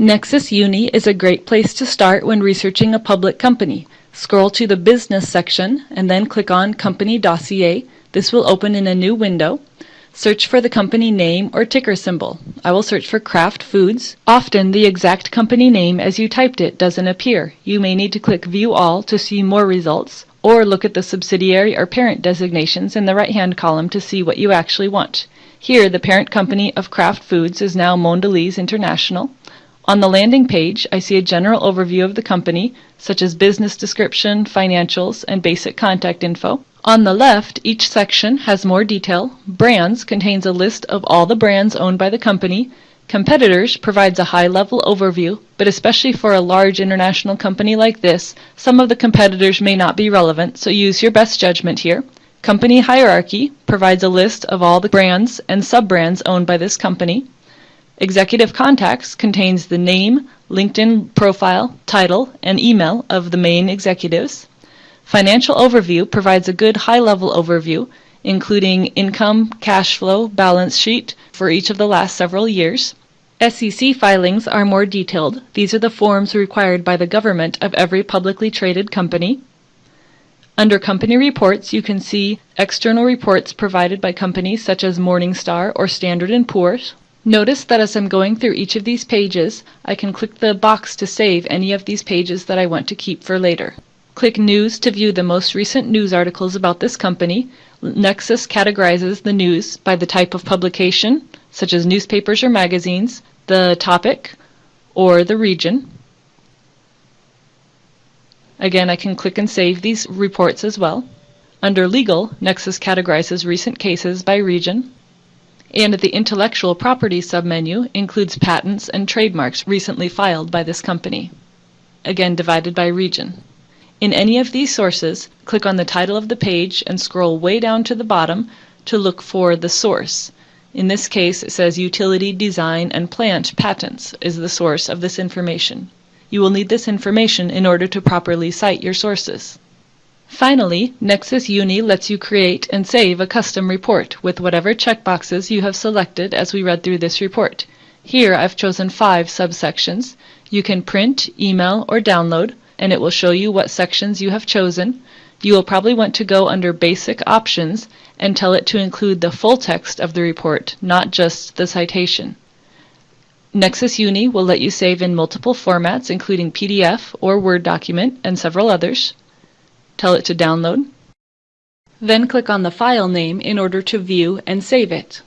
Nexis Uni is a great place to start when researching a public company. Scroll to the Business section and then click on Company Dossier. This will open in a new window. Search for the company name or ticker symbol. I will search for Kraft Foods. Often the exact company name as you typed it doesn't appear. You may need to click View All to see more results or look at the subsidiary or parent designations in the right-hand column to see what you actually want. Here, the parent company of Kraft Foods is now Mondelez International. On the landing page, I see a general overview of the company, such as business description, financials, and basic contact info. On the left, each section has more detail. Brands contains a list of all the brands owned by the company. Competitors provides a high-level overview, but especially for a large international company like this, some of the competitors may not be relevant, so use your best judgment here. Company Hierarchy provides a list of all the brands and sub-brands owned by this company. Executive Contacts contains the name, LinkedIn profile, title, and email of the main executives. Financial Overview provides a good high-level overview, including income, cash flow, balance sheet for each of the last several years. SEC filings are more detailed. These are the forms required by the government of every publicly traded company. Under Company Reports, you can see external reports provided by companies such as Morningstar or Standard & Poor's. Notice that as I'm going through each of these pages, I can click the box to save any of these pages that I want to keep for later. Click News to view the most recent news articles about this company. Nexis categorizes the news by the type of publication, such as newspapers or magazines, the topic, or the region. Again, I can click and save these reports as well. Under Legal, Nexis categorizes recent cases by region and the Intellectual Property submenu includes patents and trademarks recently filed by this company, again divided by region. In any of these sources, click on the title of the page and scroll way down to the bottom to look for the source. In this case, it says Utility Design and Plant Patents is the source of this information. You will need this information in order to properly cite your sources. Finally, Nexis Uni lets you create and save a custom report with whatever checkboxes you have selected as we read through this report. Here I've chosen five subsections. You can print, email, or download, and it will show you what sections you have chosen. You will probably want to go under Basic Options and tell it to include the full text of the report, not just the citation. Nexis Uni will let you save in multiple formats, including PDF or Word document, and several others tell it to download. Then click on the file name in order to view and save it.